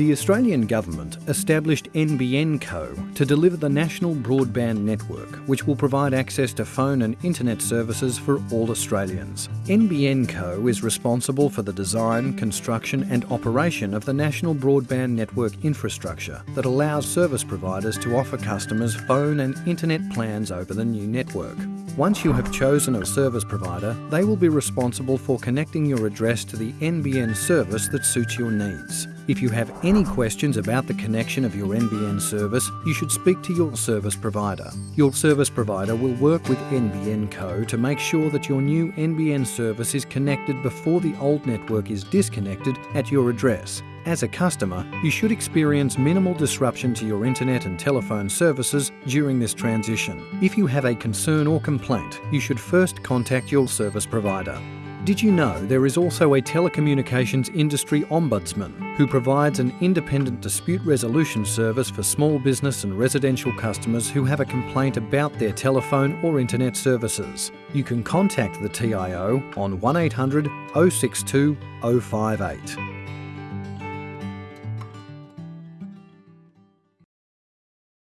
The Australian Government established NBN Co to deliver the national broadband network, which will provide access to phone and internet services for all Australians. NBN Co is responsible for the design, construction and operation of the national broadband network infrastructure that allows service providers to offer customers phone and internet plans over the new network. Once you have chosen a service provider, they will be responsible for connecting your address to the NBN service that suits your needs. If you have any questions about the connection of your NBN service, you should speak to your service provider. Your service provider will work with NBN Co to make sure that your new NBN service is connected before the old network is disconnected at your address. As a customer, you should experience minimal disruption to your internet and telephone services during this transition. If you have a concern or complaint, you should first contact your service provider. Did you know there is also a telecommunications industry ombudsman who provides an independent dispute resolution service for small business and residential customers who have a complaint about their telephone or internet services? You can contact the TIO on 1800 062 058.